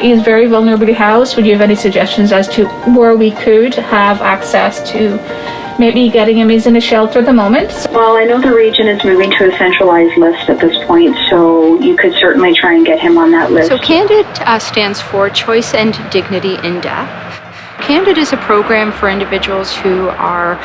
He's very vulnerably housed. Would you have any suggestions as to where we could have access to maybe getting him? He's in a shelter at the moment. Well, I know the region is moving to a centralized list at this point, so you could certainly try and get him on that list. So CANDID uh, stands for Choice and Dignity in Death. CANDID is a program for individuals who are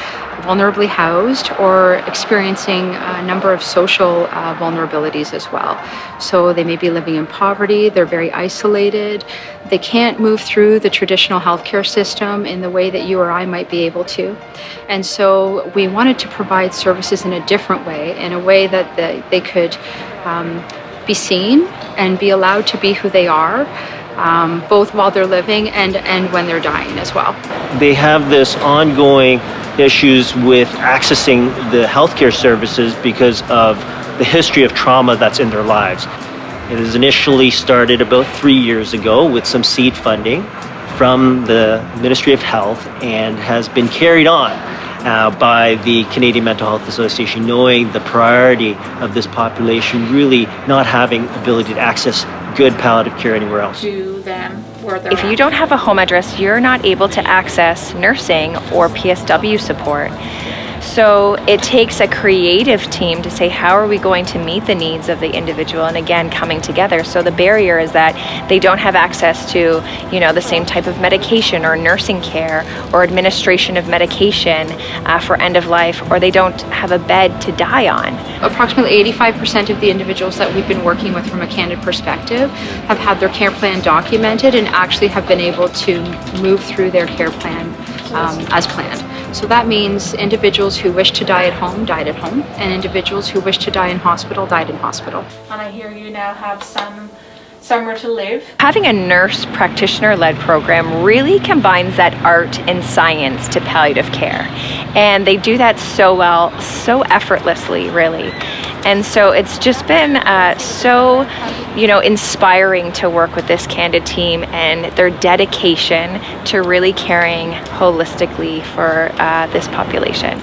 vulnerably housed or experiencing a number of social uh, vulnerabilities as well. So they may be living in poverty, they're very isolated, they can't move through the traditional healthcare system in the way that you or I might be able to. And so we wanted to provide services in a different way, in a way that they, they could um, be seen and be allowed to be who they are um, both while they're living and, and when they're dying as well. They have this ongoing issues with accessing the healthcare services because of the history of trauma that's in their lives. It was initially started about three years ago with some seed funding from the Ministry of Health and has been carried on uh, by the Canadian Mental Health Association, knowing the priority of this population really not having ability to access good palliative care anywhere else. To them If you don't have a home address, you're not able to access nursing or PSW support. So it takes a creative team to say, how are we going to meet the needs of the individual? And again, coming together. So the barrier is that they don't have access to, you know, the same type of medication or nursing care or administration of medication uh, for end of life, or they don't have a bed to die on. Approximately 85% of the individuals that we've been working with from a CANDID perspective have had their care plan documented and actually have been able to move through their care plan um, as planned. So that means individuals who wish to die at home died at home, and individuals who wish to die in hospital died in hospital. And I hear you now have some somewhere to live. Having a nurse practitioner led program really combines that art and science to palliative care. And they do that so well, so effortlessly, really. And so it's just been uh, so, you know, inspiring to work with this CANDID team and their dedication to really caring holistically for uh, this population.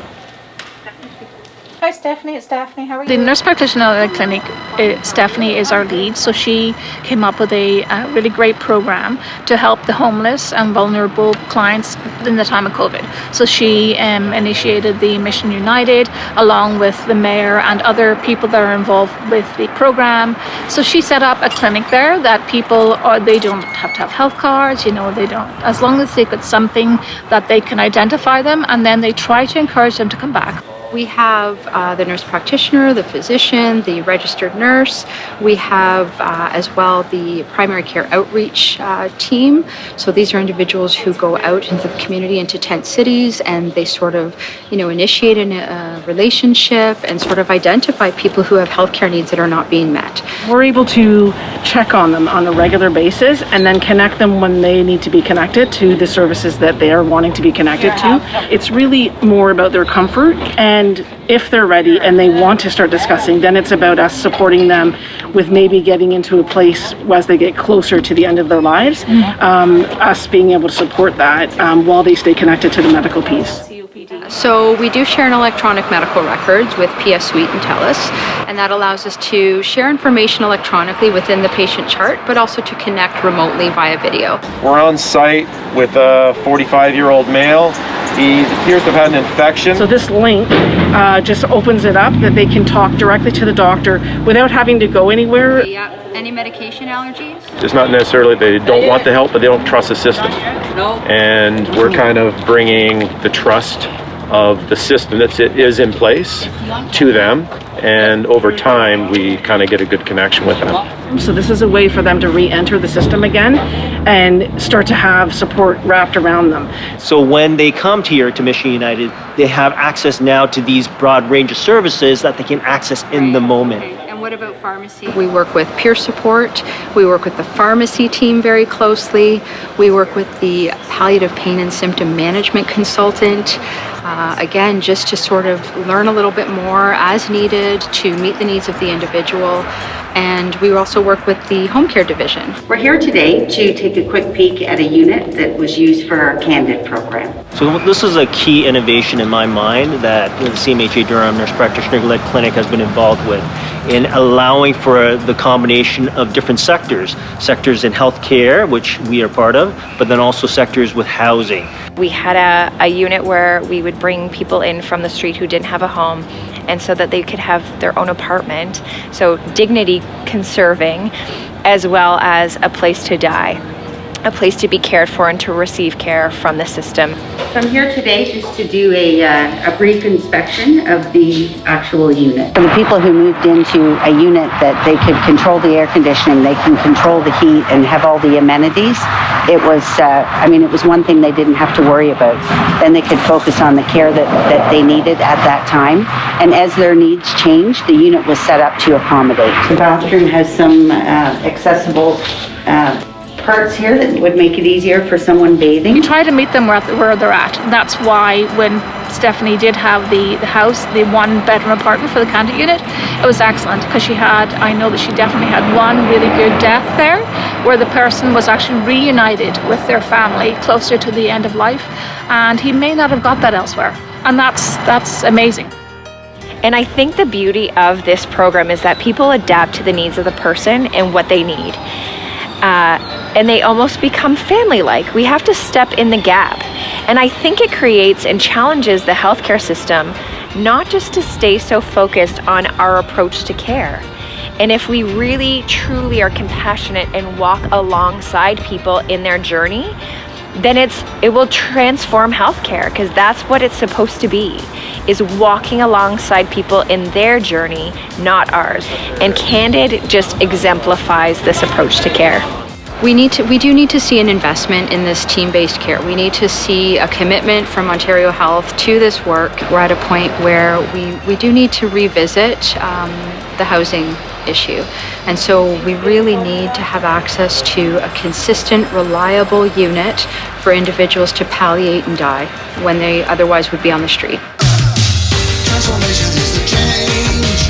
Hi Stephanie, it's Daphne. How are you? The nurse practitioner at the clinic, uh, Stephanie, is our lead. So she came up with a uh, really great program to help the homeless and vulnerable clients in the time of COVID. So she um, initiated the Mission United along with the mayor and other people that are involved with the program. So she set up a clinic there that people are, they don't have to have health cards, you know, they don't, as long as they've got something that they can identify them and then they try to encourage them to come back. We have uh, the nurse practitioner, the physician, the registered nurse. We have uh, as well the primary care outreach uh, team. So these are individuals who go out into the community, into tent cities, and they sort of, you know, initiate a, a relationship and sort of identify people who have healthcare needs that are not being met. We're able to check on them on a regular basis and then connect them when they need to be connected to the services that they are wanting to be connected to. It's really more about their comfort and and if they're ready and they want to start discussing, then it's about us supporting them with maybe getting into a place as they get closer to the end of their lives, um, us being able to support that um, while they stay connected to the medical piece. So we do share an electronic medical records with PS Suite and TELUS, and that allows us to share information electronically within the patient chart, but also to connect remotely via video. We're on site with a 45-year-old male. He appears to have had an infection. So this link uh, just opens it up that they can talk directly to the doctor without having to go anywhere. Yeah. Any medication allergies? It's not necessarily they don't want the help, but they don't trust the system. And we're kind of bringing the trust of the system that is in place to them and over time we kind of get a good connection with them. So this is a way for them to re-enter the system again and start to have support wrapped around them. So when they come here to Mission United, they have access now to these broad range of services that they can access in the moment. Pharmacy? We work with peer support. We work with the pharmacy team very closely. We work with the palliative pain and symptom management consultant. Uh, again, just to sort of learn a little bit more as needed to meet the needs of the individual and we also work with the home care division. We're here today to take a quick peek at a unit that was used for our Candid program. So this is a key innovation in my mind that the CMHA Durham Nurse Practitioner-led clinic has been involved with in allowing for the combination of different sectors. Sectors in healthcare, which we are part of, but then also sectors with housing. We had a, a unit where we would bring people in from the street who didn't have a home and so that they could have their own apartment. So dignity conserving as well as a place to die, a place to be cared for and to receive care from the system. So I'm here today just to do a, uh, a brief inspection of the actual unit. For the people who moved into a unit that they could control the air conditioning, they can control the heat and have all the amenities, it was, uh, I mean, it was one thing they didn't have to worry about. Then they could focus on the care that, that they needed at that time. And as their needs changed, the unit was set up to accommodate. The bathroom has some uh, accessible uh, parts here that would make it easier for someone bathing. You try to meet them where, where they're at. That's why when Stephanie did have the, the house, the one bedroom apartment for the Candid unit, it was excellent because she had, I know that she definitely had one really good death there where the person was actually reunited with their family closer to the end of life and he may not have got that elsewhere. And that's, that's amazing. And I think the beauty of this program is that people adapt to the needs of the person and what they need. Uh, and they almost become family like. We have to step in the gap. And I think it creates and challenges the healthcare system not just to stay so focused on our approach to care. And if we really truly are compassionate and walk alongside people in their journey, then it's it will transform healthcare because that's what it's supposed to be is walking alongside people in their journey, not ours. And Candid just exemplifies this approach to care. We need to we do need to see an investment in this team-based care. We need to see a commitment from Ontario Health to this work. We're at a point where we, we do need to revisit um, the housing issue. And so we really need to have access to a consistent, reliable unit for individuals to palliate and die when they otherwise would be on the street. Transformation is the change